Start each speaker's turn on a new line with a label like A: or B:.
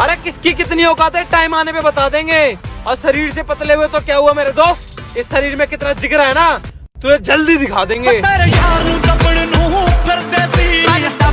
A: अरे किसकी कितनी औकात है? टाइम आने पे बता देंगे। और शरीर से पतले हुए तो क्या हुआ मेरे दोस्त? इस शरीर में कितना जिगरा है ना? तो तुझे जल्दी दिखा देंगे।